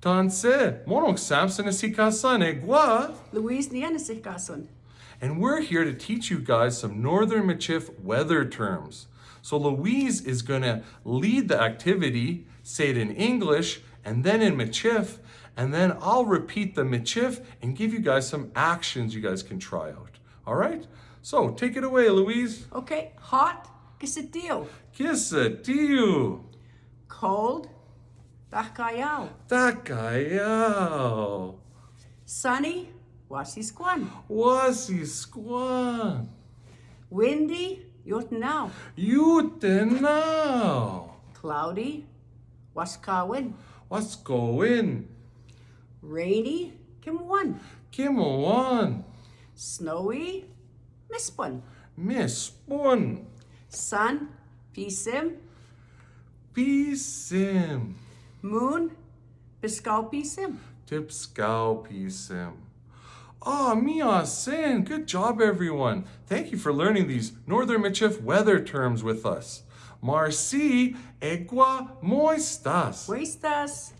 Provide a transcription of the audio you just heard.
Tanse, monok Samson asikasan egwa. Louise ni ana sich gason. And we're here to teach you guys some Northern Michif weather terms. So Louise is gonna lead the activity, say it in English, and then in Michif, and then I'll repeat the Michif and give you guys some actions you guys can try out. All right? So take it away, Louise. Okay, hot, gisadio. Kisatiu. Cold, dakayao. Takayao. Sunny, wasisquan. Wasi squan. Windy, yotnao. Utenao. Cloudy, waskawin. Going? Rainy, kimwan. Kimon. Snowy, mispun. Miss Bun. Sun, pisim. Pisim. Moon, biskaw pisim. Tipscow pisim. Ah, Mia Sin. Good job, everyone. Thank you for learning these Northern Michif weather terms with us. Marci, egua moistas. Wastas.